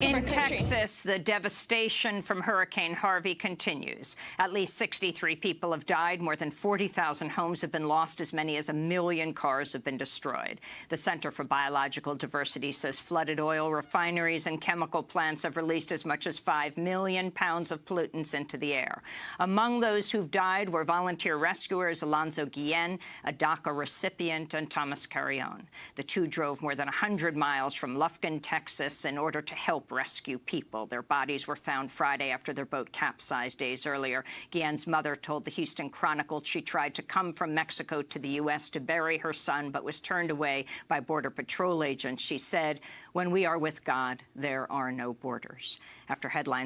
In Texas, the devastation from Hurricane Harvey continues. At least 63 people have died. More than 40,000 homes have been lost. As many as a million cars have been destroyed. The Center for Biological Diversity says flooded oil refineries and chemical plants have released as much as 5 million pounds of pollutants into the air. Among those who've died were volunteer rescuers Alonso Guillen, a DACA recipient, and Thomas Carrion. The two drove more than 100 miles from Lufkin, Texas, in order to help rescue people. Their bodies were found Friday after their boat capsized days earlier. Guillen's mother told the Houston Chronicle she tried to come from Mexico to the U.S. to bury her son, but was turned away by Border Patrol agents. She said, when we are with God, there are no borders. After headlines